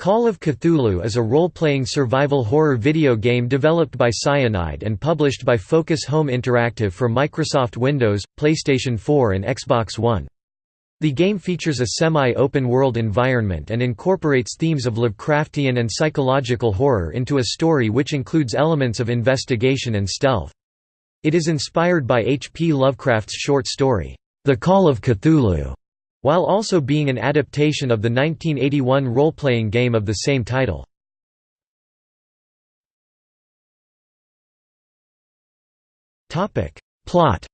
Call of Cthulhu is a role-playing survival horror video game developed by Cyanide and published by Focus Home Interactive for Microsoft Windows, PlayStation 4 and Xbox One. The game features a semi-open world environment and incorporates themes of Lovecraftian and psychological horror into a story which includes elements of investigation and stealth. It is inspired by H. P. Lovecraft's short story, The Call of Cthulhu, while also being an adaptation of the 1981 role-playing game of the same title. Plot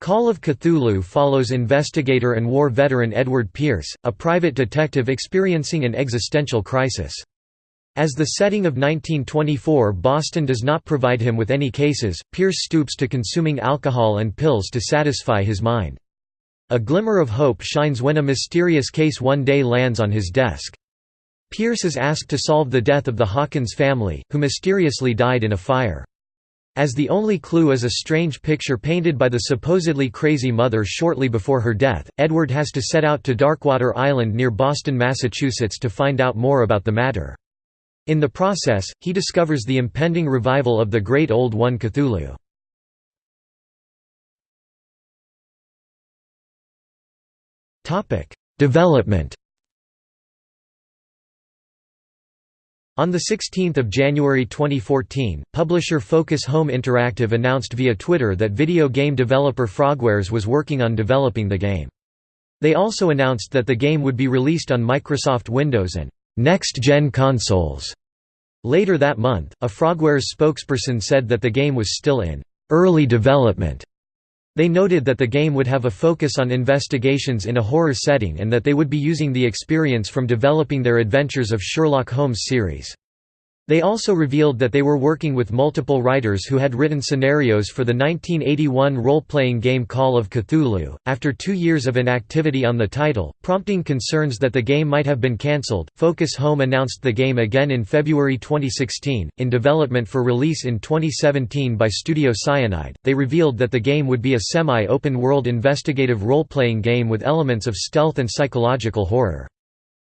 Call of Cthulhu follows investigator and war veteran Edward Pierce, a private detective experiencing an existential crisis. As the setting of 1924 Boston does not provide him with any cases, Pierce stoops to consuming alcohol and pills to satisfy his mind. A glimmer of hope shines when a mysterious case one day lands on his desk. Pierce is asked to solve the death of the Hawkins family, who mysteriously died in a fire. As the only clue is a strange picture painted by the supposedly crazy mother shortly before her death, Edward has to set out to Darkwater Island near Boston, Massachusetts to find out more about the matter. In the process, he discovers the impending revival of the Great Old One Cthulhu. Development On 16 January 2014, publisher Focus Home Interactive announced via Twitter that video game developer Frogwares was working on developing the game. They also announced that the game would be released on Microsoft Windows and next-gen consoles. Later that month, a Frogwares spokesperson said that the game was still in early development. They noted that the game would have a focus on investigations in a horror setting and that they would be using the experience from developing their Adventures of Sherlock Holmes series. They also revealed that they were working with multiple writers who had written scenarios for the 1981 role-playing game Call of Cthulhu. After two years of inactivity on the title, prompting concerns that the game might have been cancelled, Focus Home announced the game again in February 2016. In development for release in 2017 by Studio Cyanide, they revealed that the game would be a semi-open world investigative role-playing game with elements of stealth and psychological horror.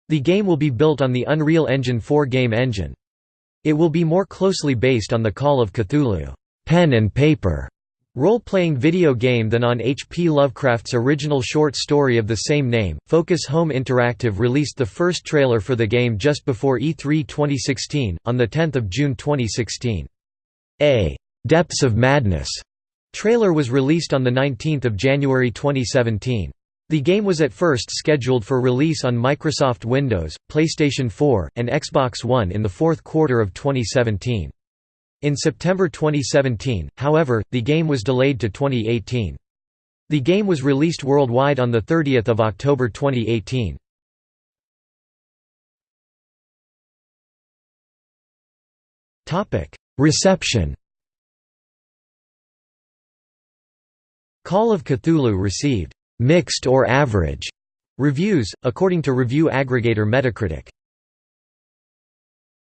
The game will be built on the Unreal Engine 4 game engine. It will be more closely based on the Call of Cthulhu pen and paper role-playing video game than on H. P. Lovecraft's original short story of the same name. Focus Home Interactive released the first trailer for the game just before E3 2016, on 10 June 2016. A «Depths of Madness» trailer was released on 19 January 2017. The game was at first scheduled for release on Microsoft Windows, PlayStation 4, and Xbox One in the fourth quarter of 2017. In September 2017, however, the game was delayed to 2018. The game was released worldwide on 30 October 2018. Reception Call of Cthulhu received mixed or average reviews, according to review aggregator Metacritic.